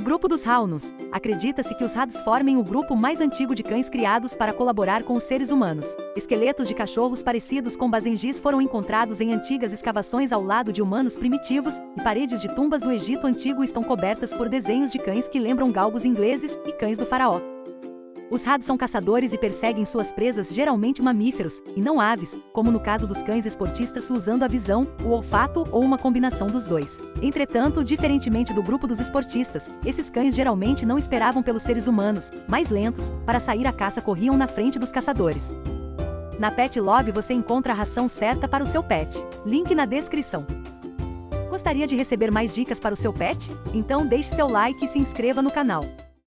Grupo dos Raunos. Acredita-se que os Rads formem o grupo mais antigo de cães criados para colaborar com os seres humanos. Esqueletos de cachorros parecidos com bazengis foram encontrados em antigas escavações ao lado de humanos primitivos, e paredes de tumbas do Egito Antigo estão cobertas por desenhos de cães que lembram galgos ingleses e cães do faraó. Os rads são caçadores e perseguem suas presas geralmente mamíferos, e não aves, como no caso dos cães esportistas usando a visão, o olfato ou uma combinação dos dois. Entretanto, diferentemente do grupo dos esportistas, esses cães geralmente não esperavam pelos seres humanos, mais lentos, para sair à caça corriam na frente dos caçadores. Na Pet Love você encontra a ração certa para o seu pet. Link na descrição. Gostaria de receber mais dicas para o seu pet? Então deixe seu like e se inscreva no canal.